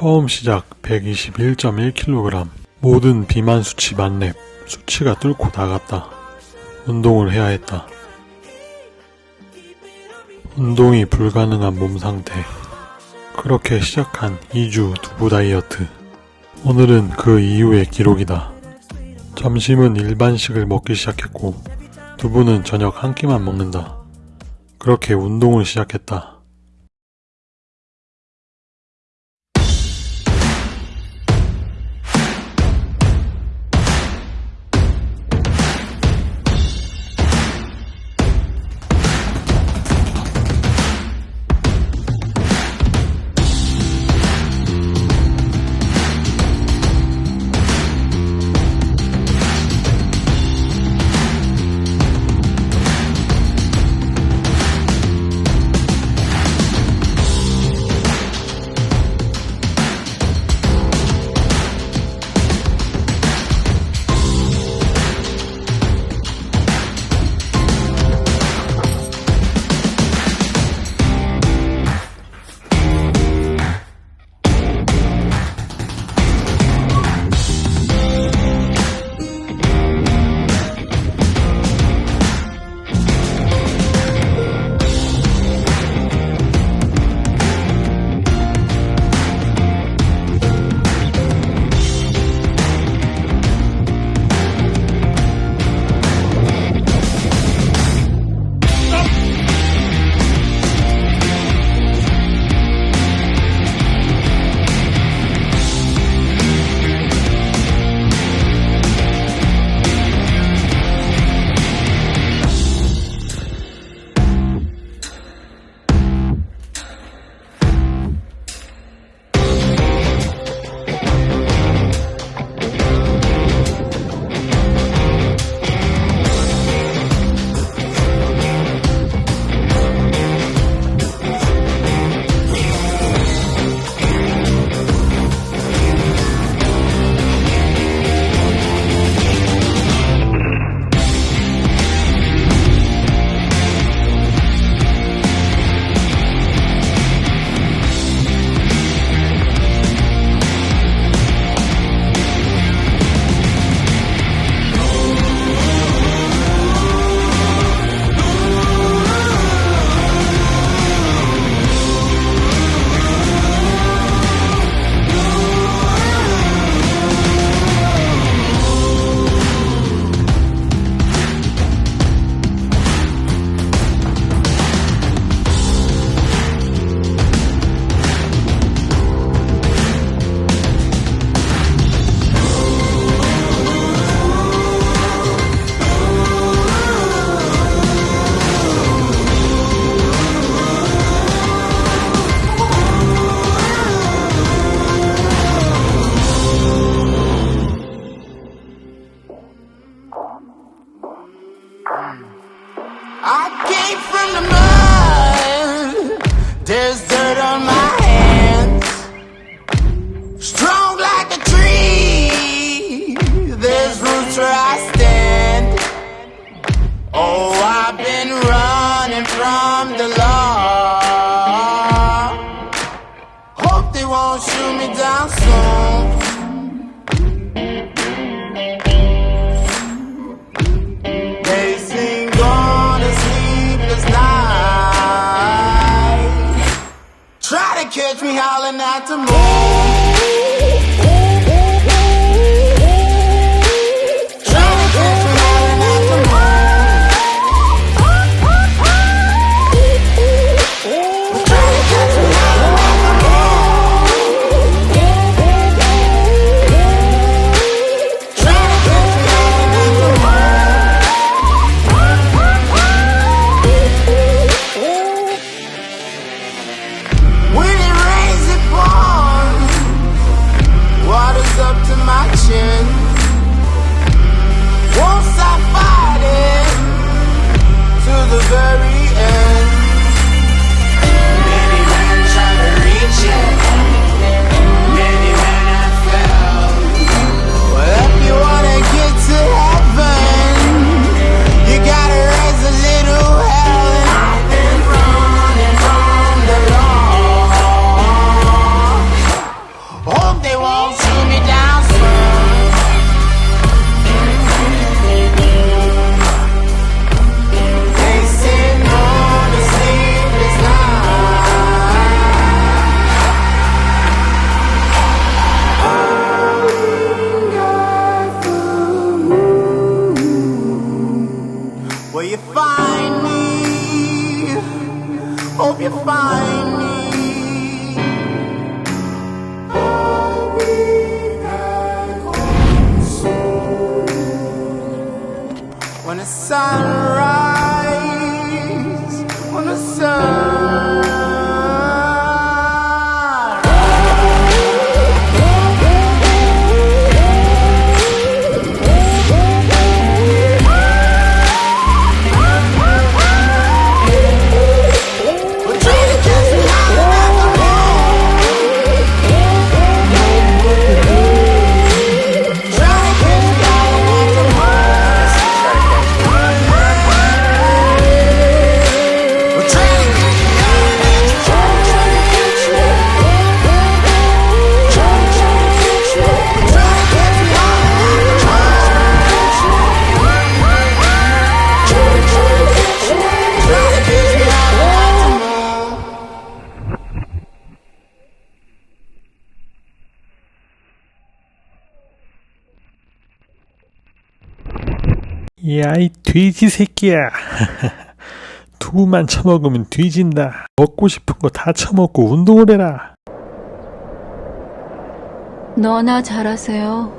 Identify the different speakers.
Speaker 1: 처음 시작 121.1kg 모든 비만 수치 만렙 수치가 뚫고 나갔다. 운동을 해야 했다. 운동이 불가능한 몸 상태. 그렇게 시작한 2주 두부 다이어트. 오늘은 그 이후의 기록이다. 점심은 일반식을 먹기 시작했고 두부는 저녁 한 끼만 먹는다. 그렇게 운동을 시작했다.
Speaker 2: From the law. Hope they won't shoot me down soon. They sing on a sleepless night. Try to catch me howling at the moon. you find me. Hope you find me. When the sun rises, when the sun
Speaker 1: 야, 이 돼지 새끼야. 두부만 처먹으면 뒤진다. 먹고 싶은 거 다 처먹고 운동을 해라.
Speaker 3: 너나 잘하세요.